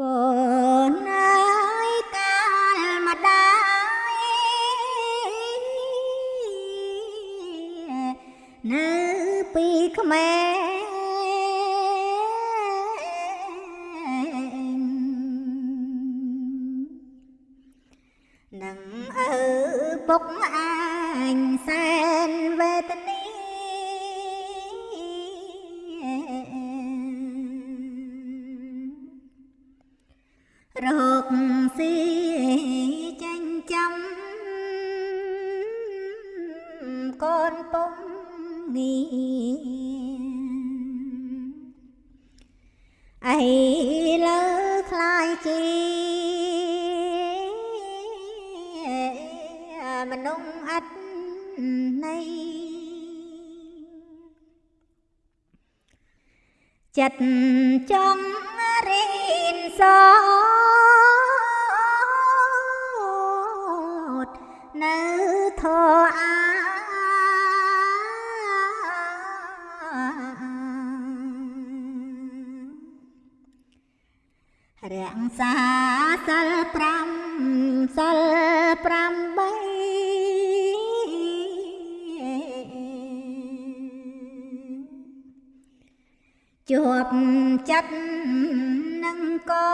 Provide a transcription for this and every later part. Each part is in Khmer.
កូនអើយកាលម្ដាយនៅពីក្មេងនឹងអើពុកអញសែនវេទនី កូនពុំងាអីលើខ្លាយជាមនុស្សអត់ន័យចិត្តចង់រៀនសោតនៅធរអា រាំងសាសិល5សិល8ជាប់ចិត្តនឹងកូ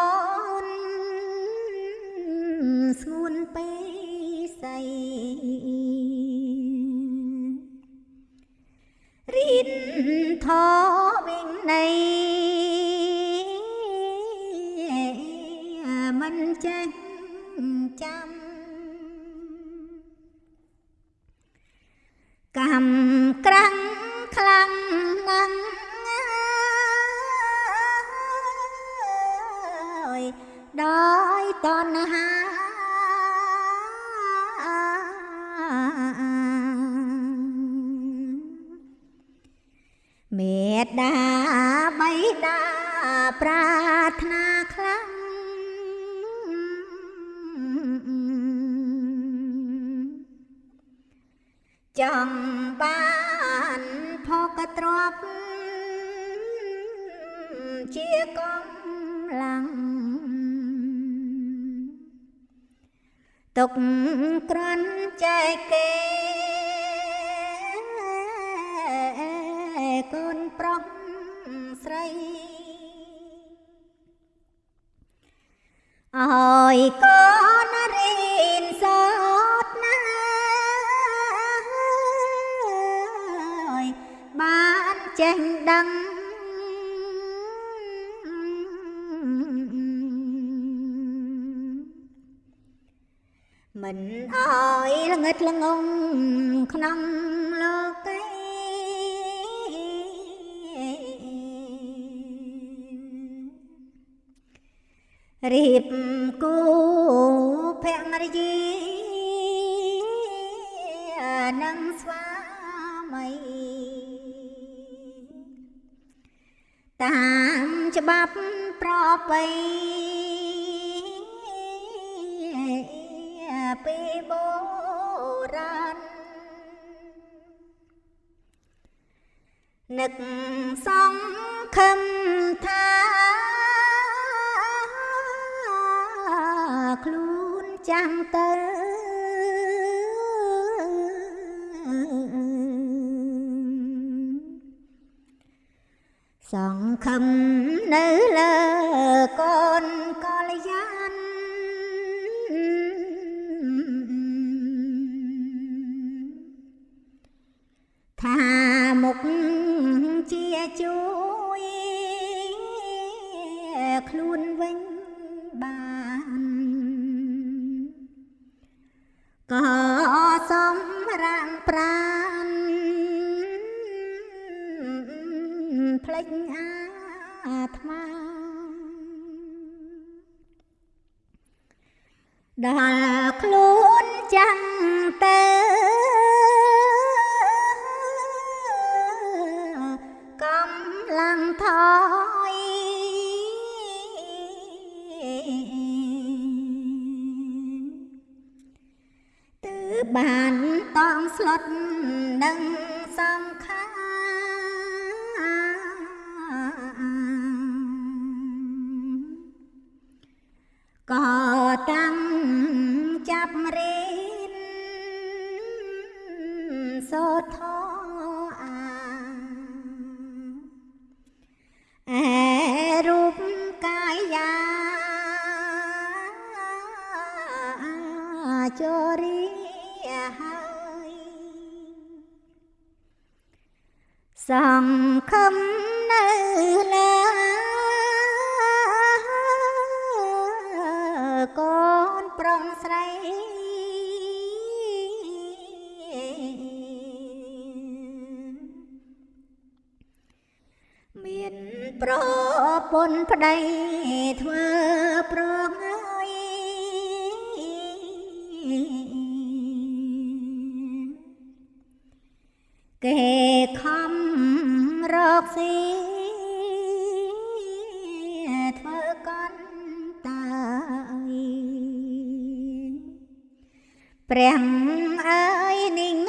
នស្ងួនពេស័យ ធវិញនៃមិនចេះចាំកម្មក្រាំងខ្លាំងណាស់អើយដោយតណ្ហា មេត្តាបៃតាប្រាថ្នាខ្លាំងចង់បានផកទ្របជាកំឡាំងទុកក្រន់ចែកគេ កូនប្រុសស្រីអើយកូនរៀនសោតណាយបានចេះដឹងមិនអើយល្ងិតល្ងងក្នុង រៀបគូភរិយានឹងស្វាមីតាមច្បាប់ប្រពៃពីបុរាណនឹកសង្ឃឹម ចាំទៅសង្ឃឹមនៅលើកូនកលយានថាមុខជាជួយខ្លួនវិញ រាំងប្រានផ្លេចអាត្មាដល់ខ្លួនចាំង បបានតងស្លុតនឹងសង្ខារក៏ សង្ឃឹមនៅលើកូនប្រុងស្រីមានប្រពន្ធប្តីធ្វើប្រងហើយគេខំ រកស៊ីធ្វើកន់តាយព្រះអើយនិង